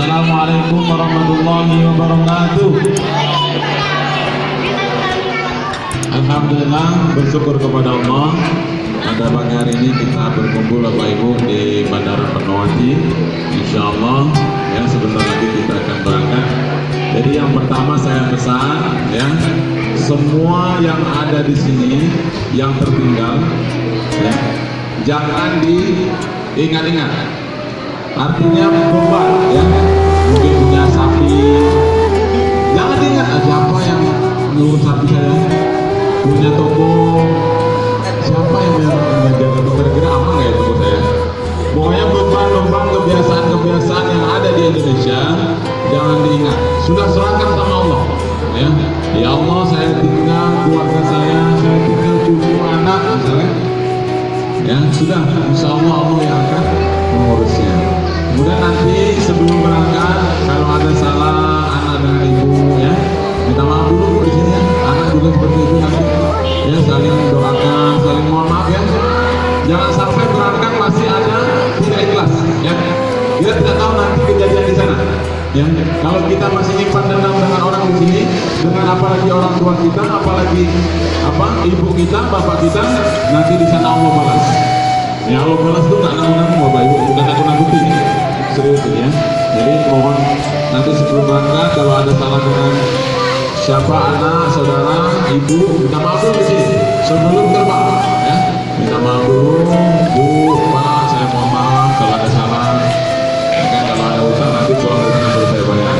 Assalamualaikum warahmatullahi wabarakatuh. Alhamdulillah bersyukur kepada Allah. Pada pagi hari ini kita berkumpul Bapak Ibu di Bandara Penuati Insya Allah ya sebentar lagi kita akan berangkat. Jadi yang pertama saya pesan ya semua yang ada di sini yang tertinggal ya jangan diingat-ingat. Artinya beban siapa yang yang jaga toko kira-kira aman nggak ya toko saya? Pokoknya beban-beban kebiasaan-kebiasaan yang ada di Indonesia jangan diingat. Sudah serahkan sama Allah ya. Ya Allah saya tinggal keluarga saya saya tinggal cucu anak misalnya. Ya sudah. Insya Allah Allah yang akan mengurusnya. Kemudian nanti sebelum berangkat kalau ada salah anak dengan ibu ya minta maaf dulu di sini ya. Anak juga seperti itu jangan sampai berangkat masih ada tidak ikhlas ya. Kita tidak tahu nanti kejadian di sana. Ya kalau kita masih nyimpan dendam dengan orang di sini dengan apalagi orang tua kita apalagi apa ibu kita bapak kita nanti di sana Allah balas. Ya Allah balas itu nggak nanggung-nanggung bapak ibu. Bukan aku nakuti serius ini ya. Jadi mohon nanti sebelum berangkat kalau ada salah dengan siapa anak saudara ibu minta maaf di sini. Sebelum terbang maaf dulu bu pak saya mohon maaf kalau ada salah. Kan kalau ada utang nanti pulang dari sana saya bayar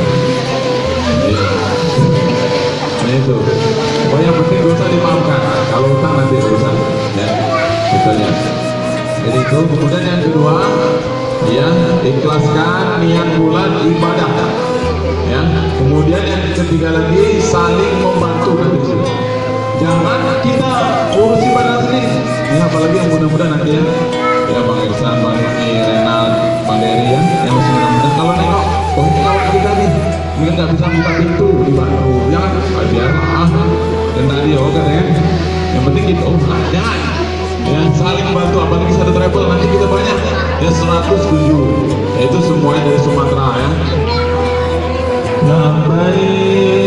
Iya. nah itu. Oh yang penting dosa dimaafkan. Kalau utang nanti urusan ya. Itu ya jadi itu. Kemudian yang kedua ya ikhlaskan niat bulan ibadah. Ya. Kemudian yang ketiga lagi saling membantu. Jangan kita urus ibadah sendiri ya apalagi yang mudah-mudahan nanti ya. Ya Bang Iksan, Bang Rani, Renal, Bang Dery ya yang masih mudah-mudahan kalau nengok oh ini kawan kita nih mungkin nggak bisa buka pintu dibantu jangan ah, biar ah dan tadi oh kan ya yang penting kita oh jangan ya saling bantu apalagi satu travel nanti kita banyak. Ya 107 ya, itu semuanya dari Sumatera ya. Labbaik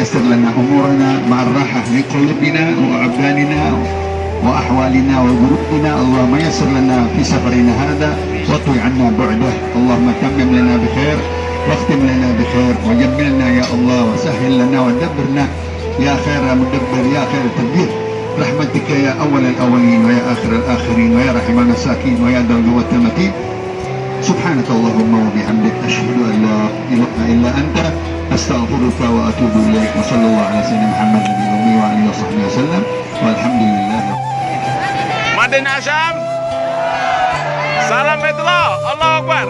meyassir lana umurana ma'arrahah li qulubina wa abdanina wa ahwalina wa ghurubina Allah meyassir lana fi safarina hada wa tu'i anna bu'dah Allahumma tammim lana bi khair واختم لنا بخير وجملنا يا الله وسهل لنا ودبرنا يا خير مدبر يا خير تدبير رحمتك يا أول الأولين ويا آخر الآخرين ويا رحمن الساكين ويا ذا القوة المتين سبحانك اللهم وبحمدك أشهد أن لا إله إلا أنت أستغفرك وأتوب إليك وصلى الله على سيدنا محمد النبي الأمي وعلى وصحبه وسلم والحمد لله Madin Asyam Salam Fetullah Allah Akbar